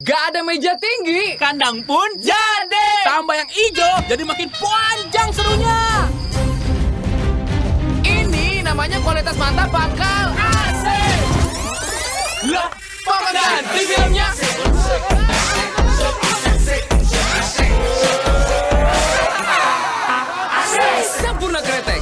Gak ada meja tinggi, kandang pun jadi. Tambah yang hijau, jadi makin panjang serunya. Ini namanya kualitas mantap, bakal AC Lah, pemandangan di filmnya. Sempurna kretek.